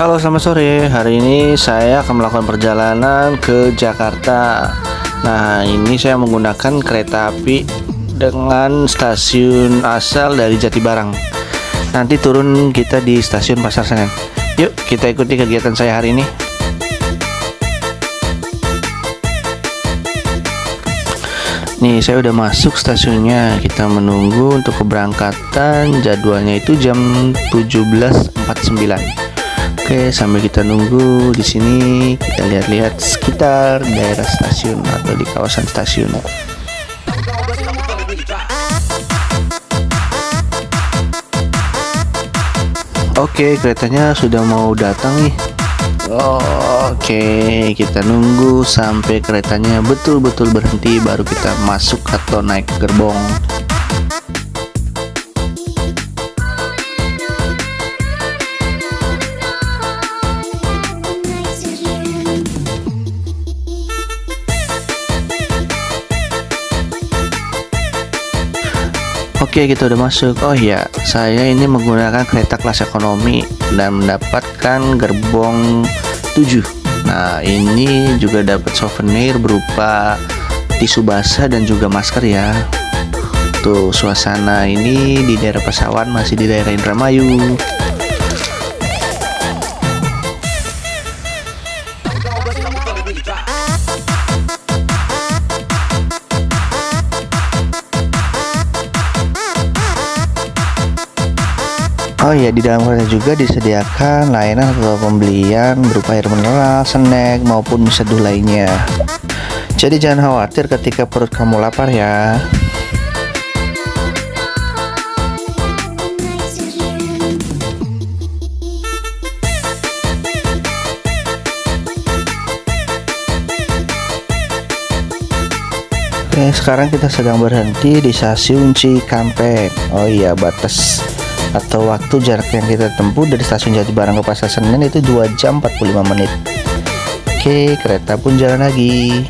Halo selamat sore. Hari ini saya akan melakukan perjalanan ke Jakarta. Nah ini saya menggunakan kereta api Dengan stasiun asal dari Jatibarang. Nanti turun kita di stasiun Pasar Senen. Yuk kita ikuti kegiatan saya hari ini. Nih saya udah masuk stasiunnya. Kita menunggu untuk keberangkatan. Jadwalnya itu jam 17.49 Oke sambil kita nunggu di sini kita lihat-lihat sekitar daerah stasiun atau di kawasan stasiun Oke keretanya sudah mau datang nih Oke, kita nunggu sampai keretanya betul-betul berhenti baru kita masuk atau naik gerbong. Oke kita udah masuk. Oh iya saya ini menggunakan kereta kelas ekonomi Dan mendapatkan gerbong 7 Nah ini juga dapat souvenir berupa tisu basah dan juga masker ya. Tuh suasana ini di daerah pesawat masih di daerah Indramayu Oh iya di dalam kereta juga disediakan layanan atau pembelian berupa air mineral, snack maupun seduh lainnya. Jadi jangan khawatir ketika perut kamu lapar ya. Oke, sekarang kita sedang berhenti di stasiun Cikampek. Oh iya, batas atau waktu jarak yang kita tempuh dari stasiun Jatibarang ke Pasar Senen itu 2 jam 45 menit. Oke kereta pun jalan lagi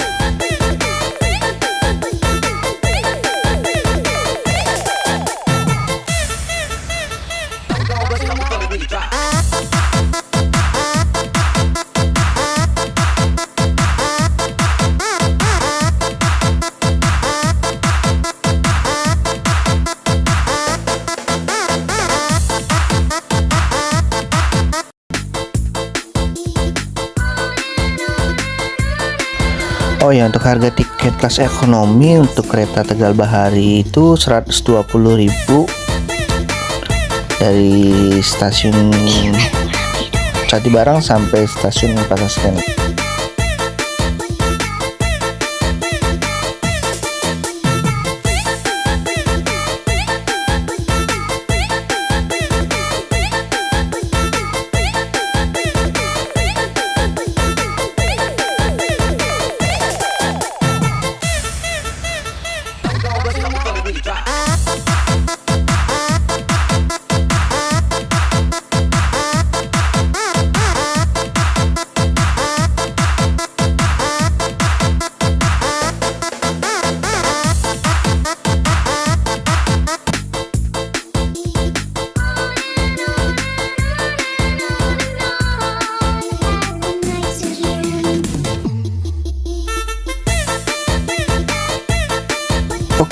Oh ya untuk harga tiket kelas ekonomi untuk kereta Tegal Bahari itu 120.000 dari stasiun Jatibarang sampai stasiun Pasar Senen.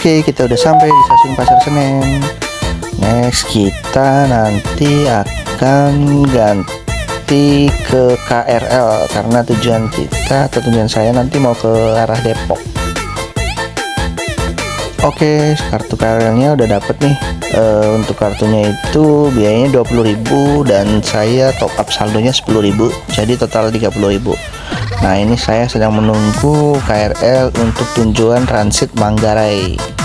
Oke kita udah sampai di stasiun Pasar Senen. Next kita nanti akan ganti ke KRL Karena tujuan kita atau tujuan saya nanti mau ke arah Depok. Oke kartu KRL nya udah dapet nih. E, Untuk kartunya itu biayanya 20.000 Dan saya top up saldonya 10.000 Jadi total 30.000 Nah ini saya sedang menunggu KRL untuk tujuan transit Manggarai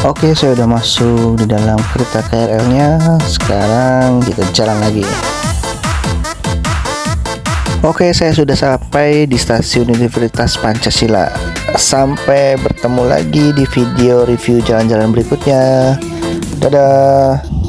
Oke saya udah masuk di dalam kereta KRL nya sekarang kita jalan lagi. Oke saya sudah sampai di stasiun Universitas Pancasila. Sampai bertemu lagi di video review jalan-jalan berikutnya. Dadah